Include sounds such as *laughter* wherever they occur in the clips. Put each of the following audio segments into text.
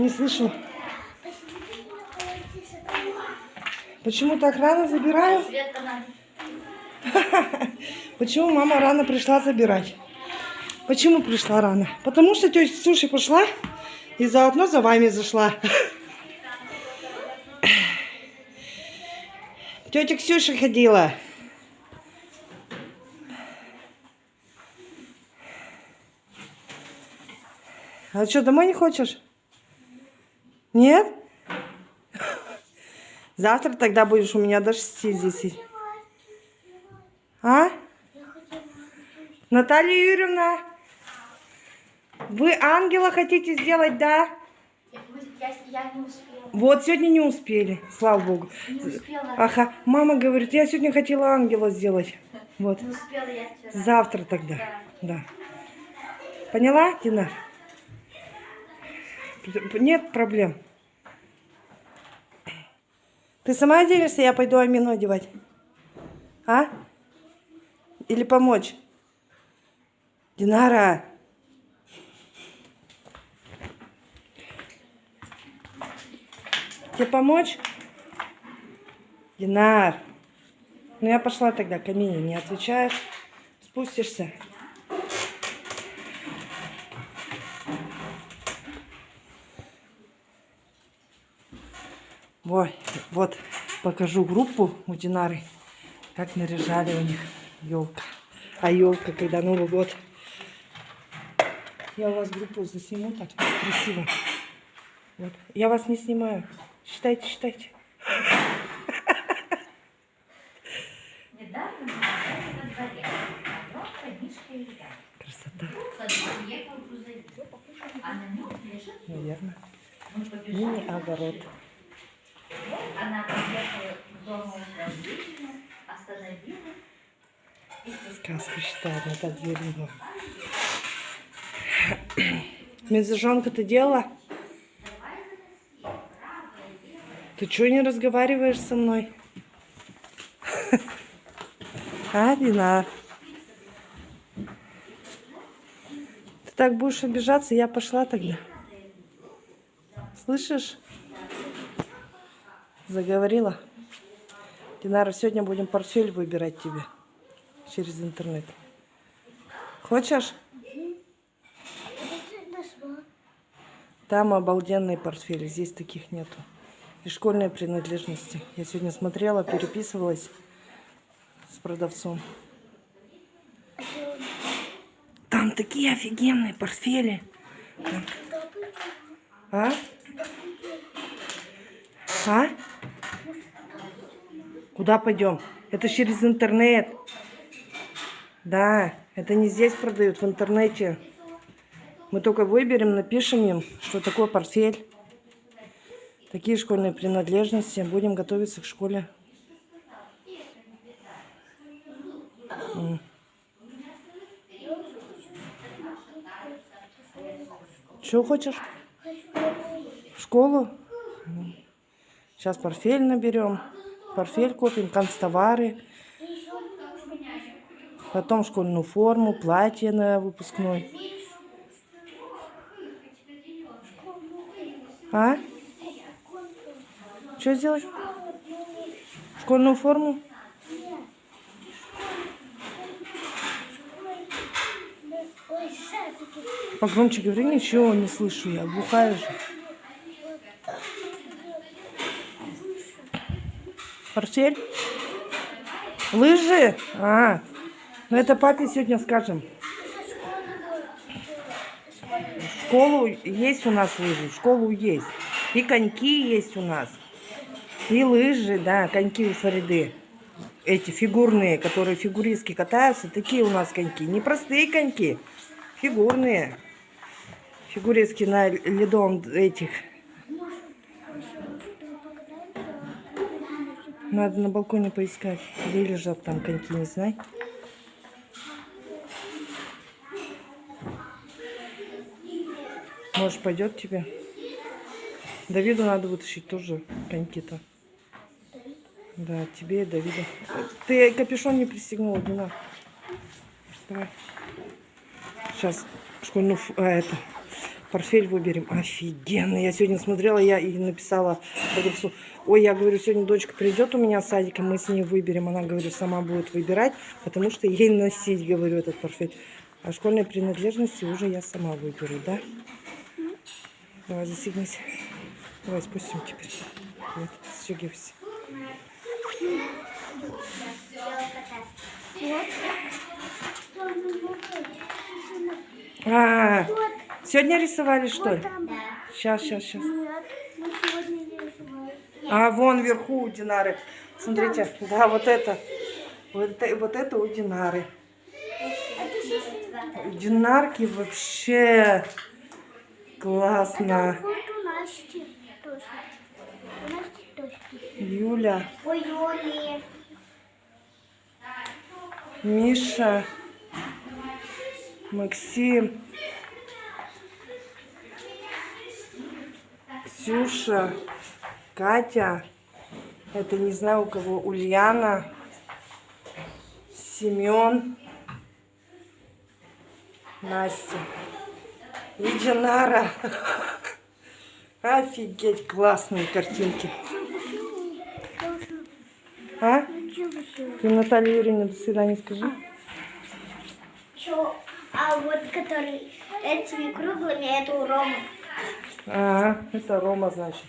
Не слышу. Почему так рано забираю? *laughs* Почему мама рано пришла забирать? Почему пришла рано? Потому что тетя Ксюша пошла и заодно за вами зашла. *laughs* Тетя Ксюша ходила. А что, домой не хочешь? Нет? Завтра тогда будешь у меня до 6 здесь. А? Наталья Юрьевна, вы ангела хотите сделать, да? Я, я, я не успела. Вот сегодня не успели, слава богу. Не успела. Ага, мама говорит, я сегодня хотела ангела сделать. Вот, Не успела я вчера. завтра тогда, да. Поняла, Дина? Нет проблем. Ты сама оденешься, я пойду Амину одевать? А? Или помочь? Динара. Тебе помочь? Динар. Ну я пошла тогда, Камине, не отвечаешь. Спустишься. Вот покажу группу у Динары, как наряжали у них елка. А елка, когда Новый год. Я у вас группу засниму так красиво. Вот. Я вас не снимаю. Считайте, считайте. Недавно мы гуляли во дворе. Коробка, Мишка и я. Красота, Сзади приехал грузовик. А на нем лежит наверное. Мы побежали. Мини-огород. Вот Она подъехала к дому управления, остановилась. И Сказку читает Наталья Юрьевна. Медвежонка ты делала? Ты чего не разговариваешь со мной? *laughs* А, Динар? Ты так будешь обижаться, я пошла тогда. Слышишь? Заговорила. Динара, сегодня будем портфель выбирать тебе через интернет. Хочешь? Там обалденные портфели, здесь таких нету. И школьные принадлежности. Я сегодня смотрела, переписывалась с продавцом. Там такие офигенные портфели. А? А? Куда пойдем? Это через интернет. Да, это не здесь продают, в интернете. Мы только выберем, напишем им, что такое портфель. Такие школьные принадлежности. Будем готовиться к школе. Что хочешь? В школу? Сейчас портфель наберем. Портфель купим, канцтовары. Потом школьную форму, платье на выпускной. А? Что сделать? Школьную форму? Погромче говори, ничего не слышу я, глухая же. Портфель? Лыжи? А, ну это папе сегодня скажем. Школу есть у нас лыжи, школу есть. И коньки есть у нас. И лыжи, да, коньки у Фариды. Эти фигурные, которые фигуристки катаются, такие у нас коньки. Не простые коньки, фигурные. Фигуристки на ледом этих. Надо на балконе поискать, где лежат там коньки, не знаю. Может, пойдет тебе? Давиду надо вытащить тоже коньки-то. Да, тебе и Давиду. Ты капюшон не пристегнула, Дина. Давай. Сейчас школьную... А, это... Портфель выберем. Офигенно. Я сегодня смотрела, я и написала продавцу. Ой, я говорю, сегодня дочка придет у меня в садик, мы с ней выберем. Она, говорю, сама будет выбирать, потому что ей носить, говорю, этот портфель. А школьные принадлежности уже я сама выберу, да? Давай, застегнись. Давай спустим теперь. Вот, стегивайся. А, сегодня рисовали, что ли? Сейчас, сейчас, сейчас. А, вон вверху у Динары. Смотрите, да, вот это. Вот это, вот это у Динары. Динарки вообще классно. Тоже. Юля, Ой, Юли. Миша, Максим, Ксюша, Катя. Это не знаю у кого. Ульяна, Семен, Настя и. Офигеть, классные картинки. А? Ты Наталье Юрьевне до свидания скажи. Чё? А вот который этими круглыми, это у Ромы. А, это Рома, значит.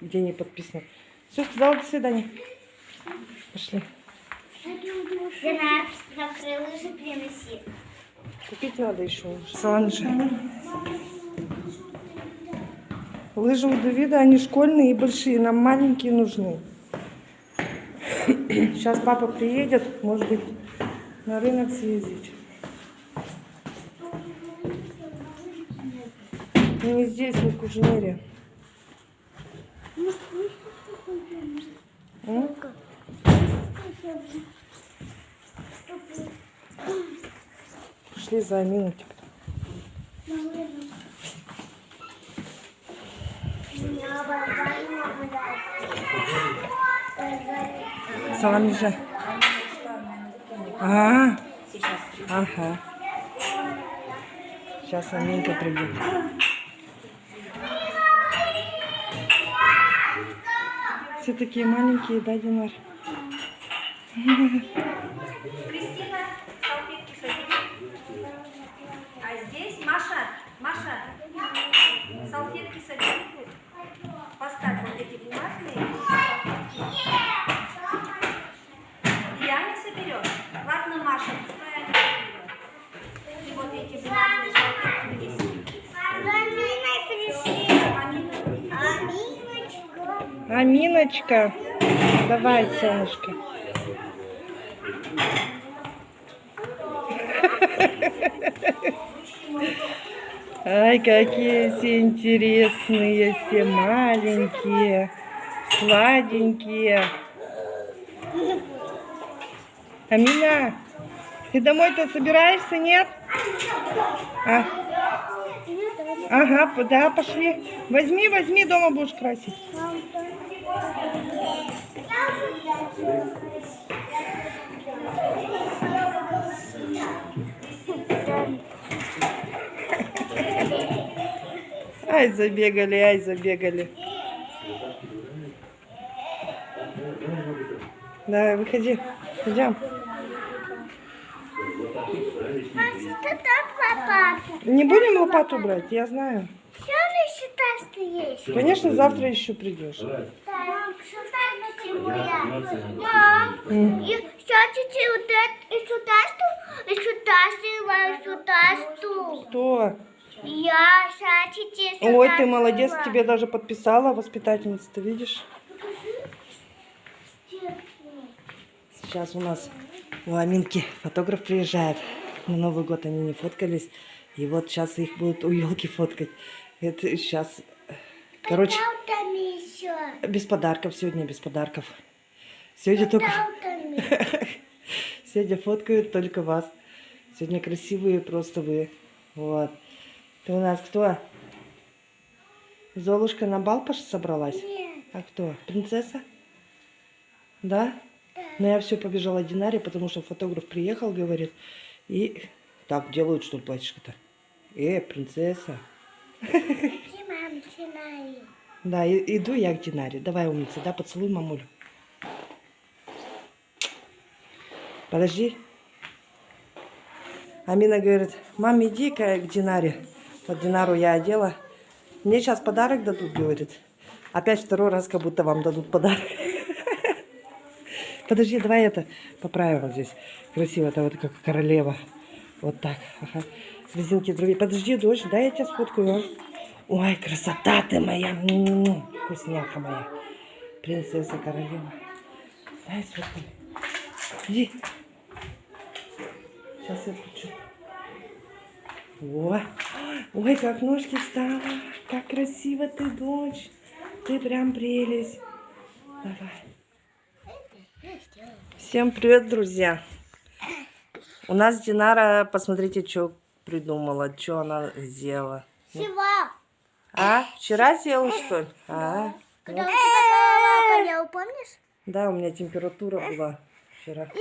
Где не подписано. Все, сказала до свидания. Пошли. Дина, завтра лыжи принеси. Купить надо еще. Санжи. Лыжи у Давида, они школьные и большие. Нам маленькие нужны. Сейчас папа приедет, может быть, на рынок съездить. Не здесь, не в Кужнере. М? Пошли за. Сами же. А, ага. Сейчас Аминка придет. Все такие маленькие, да, Динар? *laughs* Кристина, салфетки садись. А здесь Маша, салфетки садись. Поставь вот эти бумажные. И Аня соберет. Ладно, Маша, пускай соберет. И вот эти бумажные салфетки Аминочка. Давай, солнышко. *laughs* Ай, какие все интересные, все маленькие, сладенькие. Амина, ты домой-то собираешься, нет? А? Ага, да, пошли. Возьми, возьми, дома будешь красить. Ай, забегали, ай, забегали. Давай, выходи. Идем. Не будем лопату брать, я знаю. Все ли считаешь, что есть? Конечно, завтра еще придешь. Мам, и вот это, и сюда что? И сюда и сюда что? Я сюда Ой, ты молодец, тебе даже подписала воспитательница, ты видишь? Сейчас у нас у Аминки фотограф приезжает. На Новый год они не фоткались. И вот сейчас их будут у елки фоткать. Это сейчас... Короче, без подарков сегодня, без подарков. Сегодня только... *laughs* Сегодня фоткают только вас. Сегодня красивые просто вы. Вот. Ты у нас кто? Золушка на бал пош собралась? Нет. А кто? Принцесса? Да? Но я все побежала Динаре, потому что фотограф приехал, говорит. И так делают, что ли, платьишко-то? Э, принцесса. Мам. Да, и- иду я к Динаре. Давай, умница, да, поцелуй мамулю. Подожди. Амина говорит, мам, иди-ка к Динаре. Вот Динару я одела. Мне сейчас подарок дадут, говорит. Опять второй раз, как будто вам дадут подарок. *laughs* Подожди, давай это поправим вот здесь. Красиво, это вот как королева. Вот так. Ага. Резинки другие. Подожди, дочь, дай я тебя сфоткаю. а. Ой, красота ты моя. М-м-м. Вкусняха моя. Принцесса королева. Дай сфоткаю. Иди. Сейчас я включу. О, ой, как ножки встала. Как красиво ты, дочь. Ты прям прелесть. Давай. Всем привет, друзья. У нас Динара, посмотрите, что придумала, что она сделала. Чего? А, вчера сделала, что ли? А, Когда у тебя голова болела, помнишь? да, у меня температура была вчера. И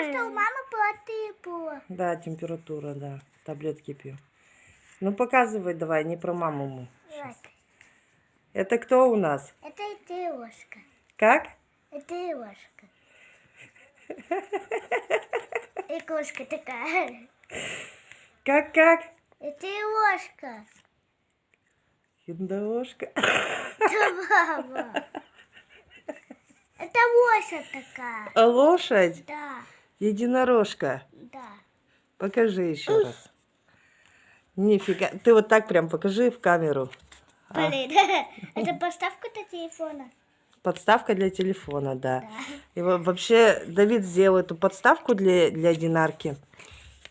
потому что у мамы была. Да, температура, да. Таблетки пью. Ну, показывай давай, не про маму. мы. Вот. Это кто у нас? Это ложка. Как? Это ложка. И кошка такая. Как, как? Это ложка. Индошка. Это мама. Это лося такая. А лошадь? Да, Единорожка. да. Покажи еще раз. Нифига. Ты вот так прям покажи в камеру. А, Блин, *laughs* это поставка для телефона. подставка для телефона, да. И во- вообще Давид сделал эту подставку для, для Динарки.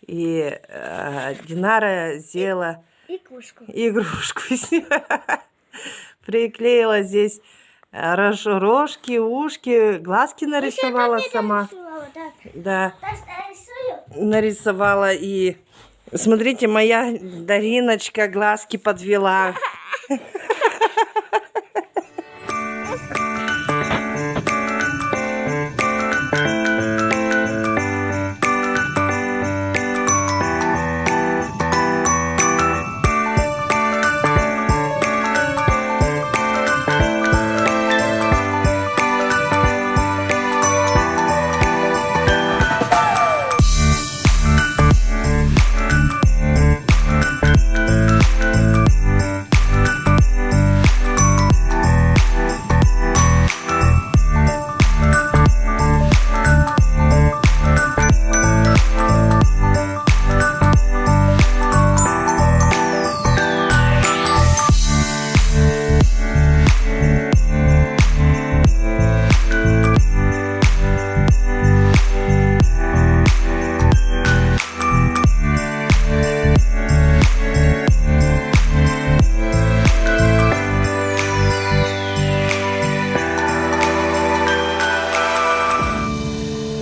И э, Динара сделала И игрушку неё. *laughs* Приклеила здесь э, рож- рожки, ушки, глазки нарисовала сама. Нарисовала, да. Нарисовала и... Смотрите, моя Дариночка глазки подвела. *laughs*